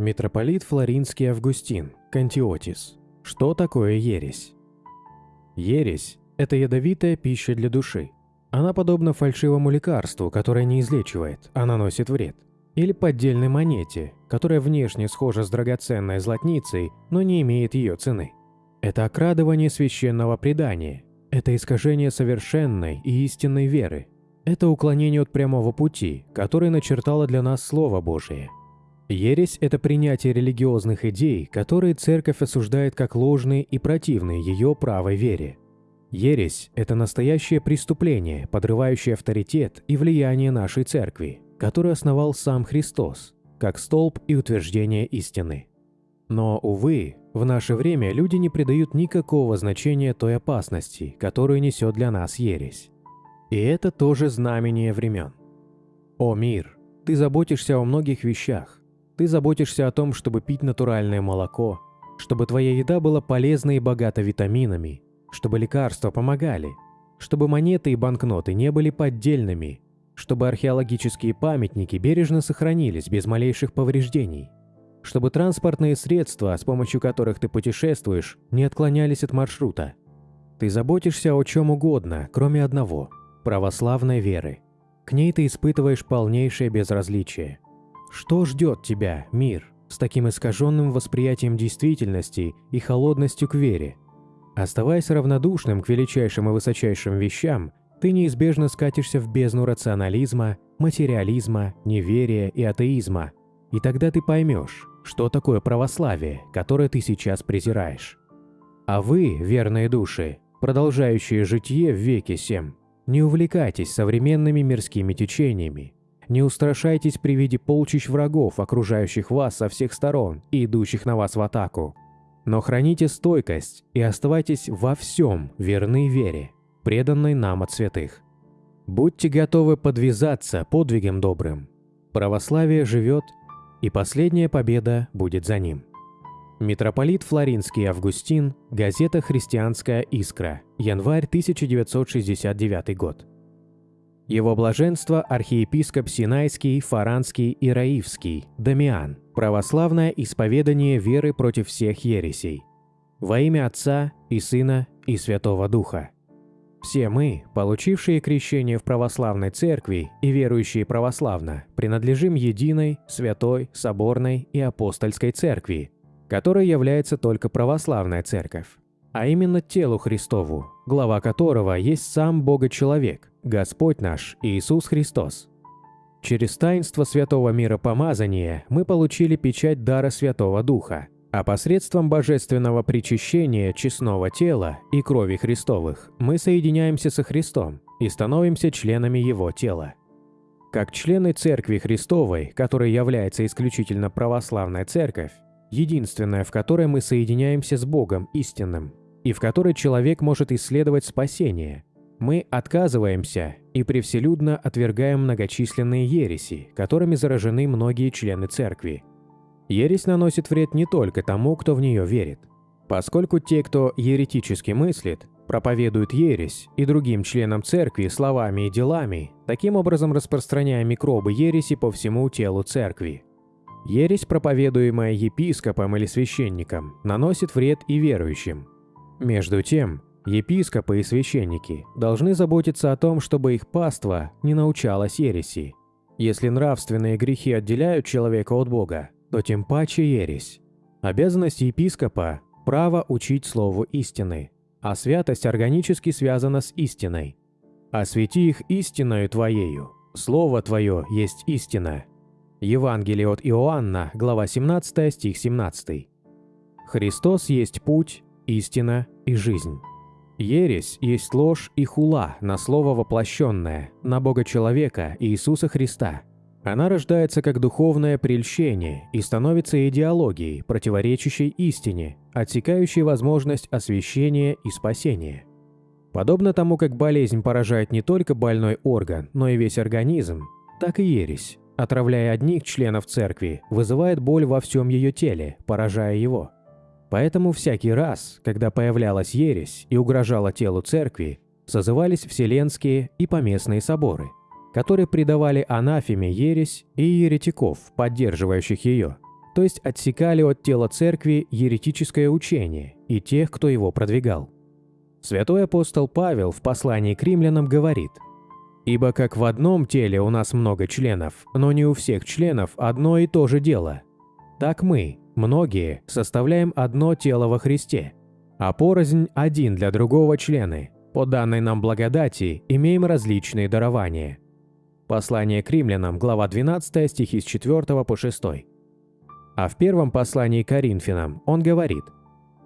Митрополит Флоринский Августин, Кантиотис. Что такое ересь? Ересь – это ядовитая пища для души. Она подобна фальшивому лекарству, которое не излечивает, а наносит вред. Или поддельной монете, которая внешне схожа с драгоценной златницей, но не имеет ее цены. Это окрадывание священного предания. Это искажение совершенной и истинной веры. Это уклонение от прямого пути, который начертало для нас Слово Божие. Ересь – это принятие религиозных идей, которые церковь осуждает как ложные и противные ее правой вере. Ересь – это настоящее преступление, подрывающее авторитет и влияние нашей церкви, которую основал сам Христос, как столб и утверждение истины. Но, увы, в наше время люди не придают никакого значения той опасности, которую несет для нас ересь. И это тоже знамение времен. О мир, ты заботишься о многих вещах. Ты заботишься о том, чтобы пить натуральное молоко, чтобы твоя еда была полезна и богата витаминами, чтобы лекарства помогали, чтобы монеты и банкноты не были поддельными, чтобы археологические памятники бережно сохранились без малейших повреждений, чтобы транспортные средства, с помощью которых ты путешествуешь, не отклонялись от маршрута. Ты заботишься о чем угодно, кроме одного – православной веры. К ней ты испытываешь полнейшее безразличие. Что ждет тебя, мир, с таким искаженным восприятием действительности и холодностью к вере? Оставаясь равнодушным к величайшим и высочайшим вещам, ты неизбежно скатишься в бездну рационализма, материализма, неверия и атеизма. И тогда ты поймешь, что такое православие, которое ты сейчас презираешь. А вы, верные души, продолжающие житие в веке сем, не увлекайтесь современными мирскими течениями. Не устрашайтесь при виде полчищ врагов, окружающих вас со всех сторон и идущих на вас в атаку. Но храните стойкость и оставайтесь во всем верны вере, преданной нам от святых. Будьте готовы подвязаться подвигом добрым. Православие живет, и последняя победа будет за ним. Митрополит Флоринский Августин, газета «Христианская искра», январь 1969 год. Его блаженство архиепископ Синайский, Фаранский и Раивский, Дамиан, православное исповедание веры против всех ересей. Во имя Отца и Сына и Святого Духа. Все мы, получившие крещение в православной церкви и верующие православно, принадлежим единой, святой, соборной и апостольской церкви, которой является только православная церковь, а именно телу Христову, глава которого есть сам Бога-человек, Господь наш Иисус Христос. Через таинство Святого Мира Помазания мы получили печать дара Святого Духа, а посредством божественного причащения честного тела и крови Христовых мы соединяемся со Христом и становимся членами Его тела. Как члены Церкви Христовой, которой является исключительно православная церковь, единственная, в которой мы соединяемся с Богом истинным, и в которой человек может исследовать спасение. Мы отказываемся и превселюдно отвергаем многочисленные ереси, которыми заражены многие члены церкви. Ересь наносит вред не только тому, кто в нее верит. Поскольку те, кто еретически мыслит, проповедуют ересь и другим членам церкви словами и делами, таким образом распространяя микробы ереси по всему телу церкви. Ересь, проповедуемая епископом или священником, наносит вред и верующим. Между тем, епископы и священники должны заботиться о том, чтобы их паства не научалась ереси. Если нравственные грехи отделяют человека от Бога, то тем паче ересь. Обязанность епископа – право учить слову истины, а святость органически связана с истиной. «Освети их истиною Твоею, Слово Твое есть истина», Евангелие от Иоанна, глава 17, стих 17. Христос есть путь, истина и жизнь. Ересь есть ложь и хула на слово воплощенное, на Бога человека Иисуса Христа. Она рождается как духовное прельщение и становится идеологией, противоречащей истине, отсекающей возможность освящения и спасения. Подобно тому, как болезнь поражает не только больной орган, но и весь организм, так и ересь отравляя одних членов церкви, вызывает боль во всем ее теле, поражая его. Поэтому всякий раз, когда появлялась ересь и угрожала телу церкви, созывались вселенские и поместные соборы, которые придавали анафеме ересь и еретиков, поддерживающих ее, то есть отсекали от тела церкви еретическое учение и тех, кто его продвигал. Святой апостол Павел в послании к римлянам говорит «Ибо как в одном теле у нас много членов, но не у всех членов одно и то же дело. Так мы, многие, составляем одно тело во Христе, а порознь один для другого члены. По данной нам благодати имеем различные дарования». Послание к римлянам, глава 12, стихи с 4 по 6. А в первом послании к Коринфянам он говорит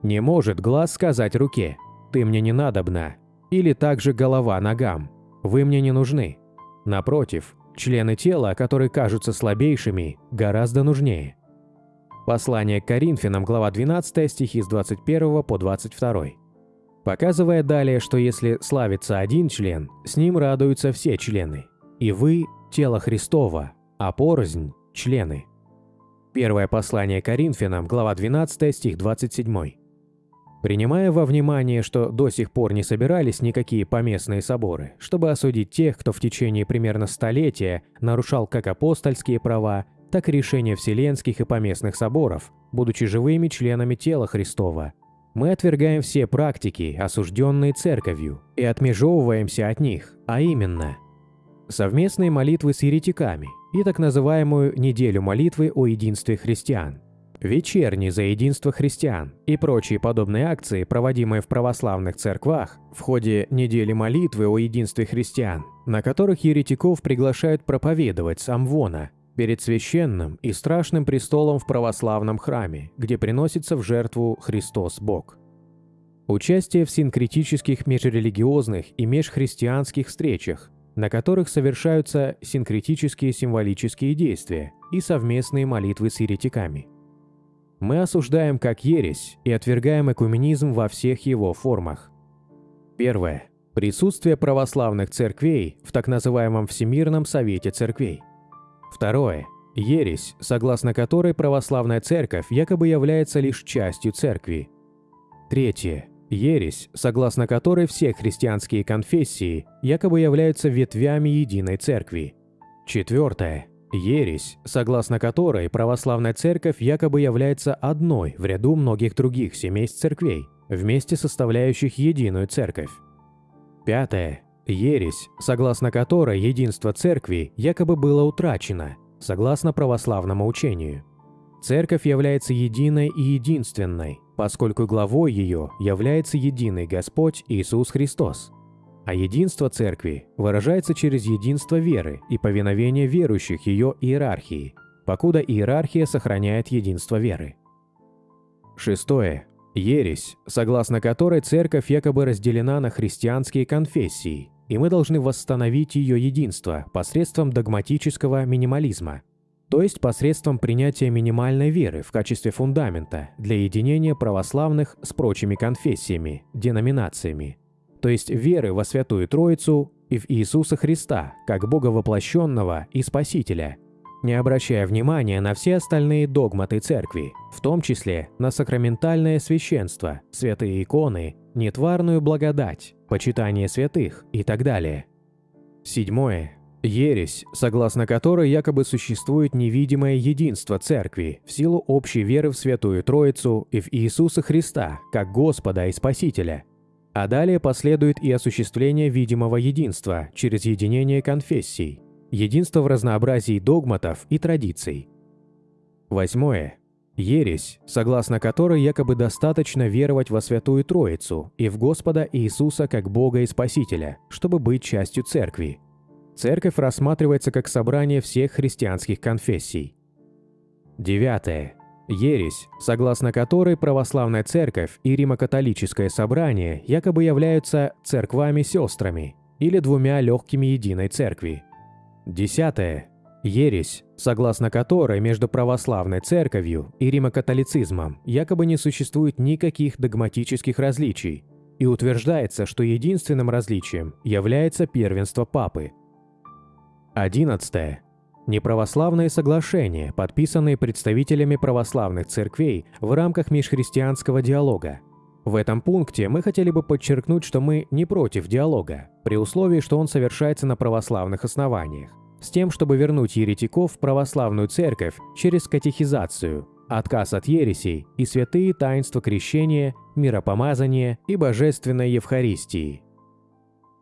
«Не может глаз сказать руке, ты мне не надобна, или также голова ногам, вы мне не нужны. Напротив, члены тела, которые кажутся слабейшими, гораздо нужнее». Послание к Коринфянам, глава 12, стихи с 21 по 22. Показывая далее, что если славится один член, с ним радуются все члены. И вы – тело Христова, а порознь – члены. Первое послание Коринфянам, глава 12, стих 27. Принимая во внимание, что до сих пор не собирались никакие поместные соборы, чтобы осудить тех, кто в течение примерно столетия нарушал как апостольские права, так и решения вселенских и поместных соборов, будучи живыми членами тела Христова, мы отвергаем все практики, осужденные церковью, и отмежевываемся от них, а именно совместные молитвы с еретиками – и так называемую «неделю молитвы о единстве христиан», вечерний за единство христиан и прочие подобные акции, проводимые в православных церквах в ходе недели молитвы о единстве христиан, на которых еретиков приглашают проповедовать сам Вона перед священным и страшным престолом в православном храме, где приносится в жертву Христос Бог. Участие в синкретических межрелигиозных и межхристианских встречах на которых совершаются синкретические символические действия и совместные молитвы с еретиками. Мы осуждаем как ересь и отвергаем экуменизм во всех его формах. Первое. Присутствие православных церквей в так называемом Всемирном Совете Церквей. Второе. Ересь, согласно которой православная церковь якобы является лишь частью церкви. Третье Ересь, согласно которой все христианские конфессии якобы являются ветвями единой церкви. Четвертое. Ересь, согласно которой православная церковь якобы является одной в ряду многих других семейств церквей, вместе составляющих единую церковь. Пятое. Ересь, согласно которой единство церкви якобы было утрачено, согласно православному учению. Церковь является единой и единственной, поскольку главой ее является единый Господь Иисус Христос. А единство Церкви выражается через единство веры и повиновение верующих ее иерархии, покуда иерархия сохраняет единство веры. Шестое. Ересь, согласно которой Церковь якобы разделена на христианские конфессии, и мы должны восстановить ее единство посредством догматического минимализма – то есть посредством принятия минимальной веры в качестве фундамента для единения православных с прочими конфессиями, деноминациями, то есть веры во Святую Троицу и в Иисуса Христа как Бога воплощенного и Спасителя, не обращая внимания на все остальные догматы Церкви, в том числе на сакраментальное священство, святые иконы, нетварную благодать, почитание святых и так далее. Седьмое. Ересь, согласно которой якобы существует невидимое единство Церкви в силу общей веры в Святую Троицу и в Иисуса Христа, как Господа и Спасителя. А далее последует и осуществление видимого единства через единение конфессий, единство в разнообразии догматов и традиций. Восьмое. Ересь, согласно которой якобы достаточно веровать во Святую Троицу и в Господа Иисуса как Бога и Спасителя, чтобы быть частью Церкви – Церковь рассматривается как собрание всех христианских конфессий. Девятое. Ересь, согласно которой православная церковь и римокатолическое собрание якобы являются церквами-сестрами или двумя легкими единой церкви. Десятое. Ересь, согласно которой между православной церковью и римокатолицизмом якобы не существует никаких догматических различий, и утверждается, что единственным различием является первенство папы – 11. Неправославные соглашения, подписанные представителями православных церквей в рамках межхристианского диалога. В этом пункте мы хотели бы подчеркнуть, что мы не против диалога, при условии, что он совершается на православных основаниях, с тем, чтобы вернуть еретиков в православную церковь через катехизацию, отказ от ересей и святые таинства крещения, миропомазания и божественной Евхаристии.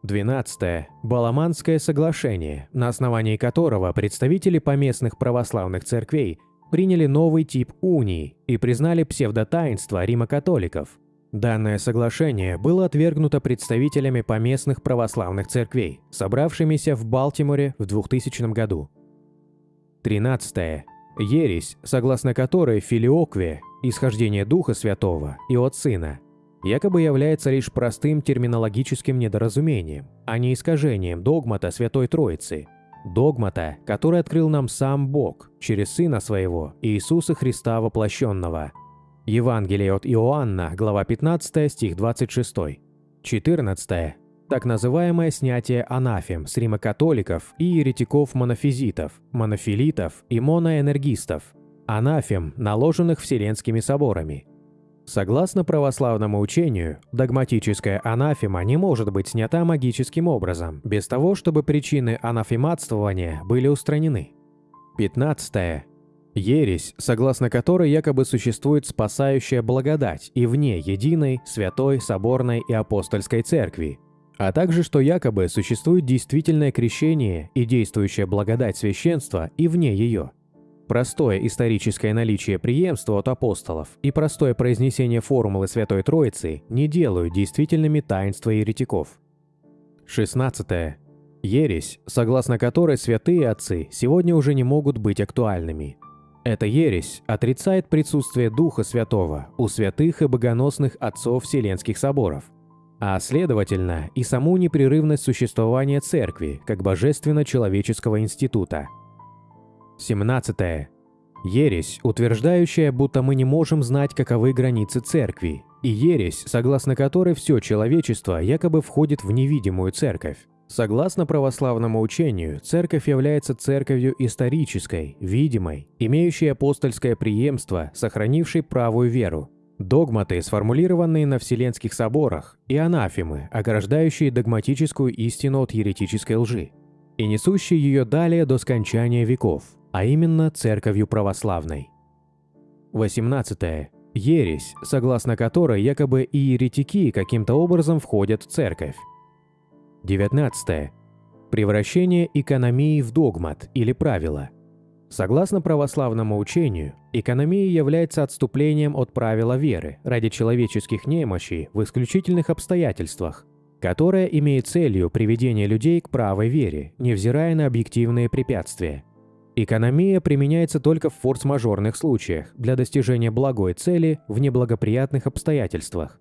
12. Баламанское соглашение, на основании которого представители поместных православных церквей приняли новый тип унии и признали псевдотаинство римокатоликов. Данное соглашение было отвергнуто представителями поместных православных церквей, собравшимися в Балтиморе в 2000 году. 13. Ересь, согласно которой филиокве, исхождение Духа Святого и от Сына, якобы является лишь простым терминологическим недоразумением, а не искажением догмата Святой Троицы, догмата, который открыл нам сам Бог через Сына Своего, Иисуса Христа воплощенного. Евангелие от Иоанна, глава 15, стих 26. 14 так называемое снятие анафем с римокатоликов и еретиков-монофизитов, монофилитов и моноэнергистов, анафем, наложенных Вселенскими соборами. Согласно православному учению, догматическая анафема не может быть снята магическим образом, без того, чтобы причины анафематствования были устранены. 15. Ересь, согласно которой якобы существует спасающая благодать и вне единой, святой, соборной и апостольской церкви, а также что якобы существует действительное крещение и действующая благодать священства и вне ее. Простое историческое наличие преемства от апостолов и простое произнесение формулы Святой Троицы не делают действительными таинства еретиков. 16. Ересь, согласно которой святые отцы сегодня уже не могут быть актуальными. Эта ересь отрицает присутствие Духа Святого у святых и богоносных отцов Вселенских соборов – а следовательно и саму непрерывность существования Церкви как божественно-человеческого института. 17. Ересь, утверждающая, будто мы не можем знать, каковы границы Церкви, и ересь, согласно которой все человечество якобы входит в невидимую Церковь. Согласно православному учению, Церковь является церковью исторической, видимой, имеющей апостольское преемство, сохранившей правую веру, Догматы, сформулированные на Вселенских соборах, и анафемы, ограждающие догматическую истину от еретической лжи, и несущие ее далее до скончания веков, а именно Церковью Православной. 18. Ересь, согласно которой якобы и еретики каким-то образом входят в Церковь. 19. Превращение экономии в догмат или правило – Согласно православному учению, экономия является отступлением от правила веры ради человеческих немощей в исключительных обстоятельствах, которая имеет целью приведение людей к правой вере, невзирая на объективные препятствия. Экономия применяется только в форс-мажорных случаях для достижения благой цели в неблагоприятных обстоятельствах.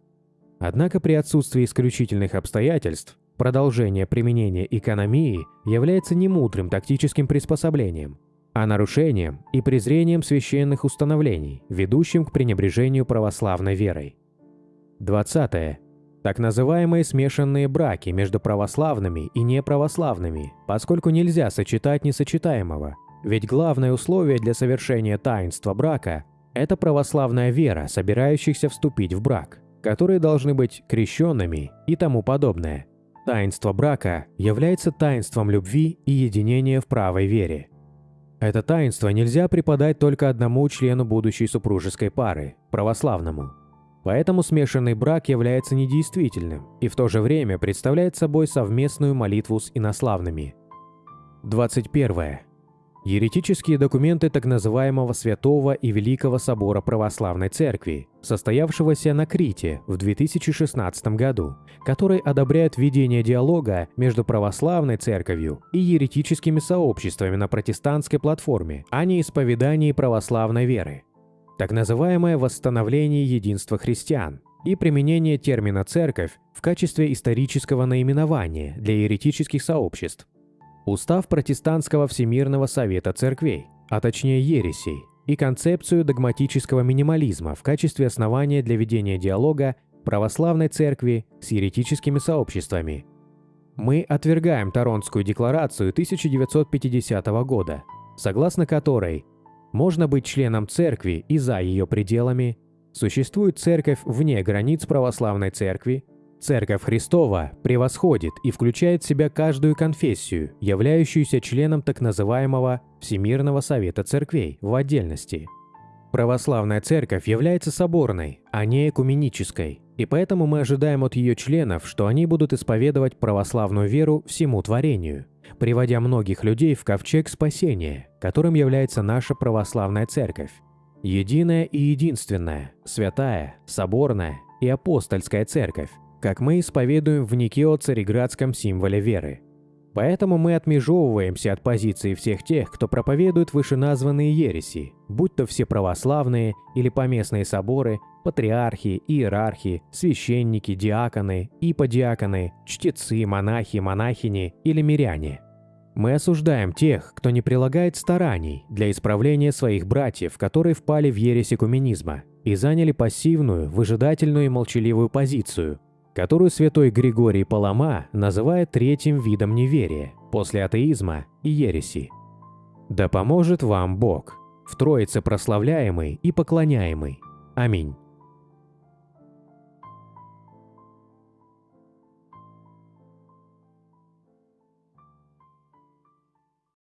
Однако при отсутствии исключительных обстоятельств продолжение применения экономии является немудрым тактическим приспособлением – а нарушением и презрением священных установлений, ведущим к пренебрежению православной верой. 20. Так называемые смешанные браки между православными и неправославными, поскольку нельзя сочетать несочетаемого, ведь главное условие для совершения таинства брака – это православная вера, собирающихся вступить в брак, которые должны быть крещенными и тому подобное. Таинство брака является таинством любви и единения в правой вере. Это таинство нельзя преподать только одному члену будущей супружеской пары, православному. Поэтому смешанный брак является недействительным и в то же время представляет собой совместную молитву с инославными. 21. Еретические документы так называемого Святого и Великого Собора Православной Церкви, состоявшегося на Крите в 2016 году, который одобряет ведение диалога между православной церковью и еретическими сообществами на протестантской платформе, а не исповедании православной веры. Так называемое восстановление единства христиан и применение термина «церковь» в качестве исторического наименования для еретических сообществ Устав Протестантского Всемирного Совета Церквей, а точнее ересей, и концепцию догматического минимализма в качестве основания для ведения диалога православной церкви с еретическими сообществами. Мы отвергаем Торонтскую декларацию 1950 года, согласно которой можно быть членом церкви и за ее пределами, существует церковь вне границ православной церкви Церковь Христова превосходит и включает в себя каждую конфессию, являющуюся членом так называемого Всемирного Совета Церквей в отдельности. Православная церковь является соборной, а не экуменической, и поэтому мы ожидаем от ее членов, что они будут исповедовать православную веру всему творению, приводя многих людей в ковчег спасения, которым является наша православная церковь. Единая и единственная, святая, соборная и апостольская церковь, как мы исповедуем в Никео-Цареградском символе веры. Поэтому мы отмежевываемся от позиции всех тех, кто проповедует вышеназванные ереси, будь то все православные или поместные соборы, патриархи, иерархи, священники, диаконы, иподиаконы, чтецы, монахи, монахини или миряне. Мы осуждаем тех, кто не прилагает стараний для исправления своих братьев, которые впали в ересь экуменизма и заняли пассивную, выжидательную и молчаливую позицию, которую святой Григорий Палама называет третьим видом неверия, после атеизма и ереси. Да поможет вам Бог, в Троице прославляемый и поклоняемый. Аминь.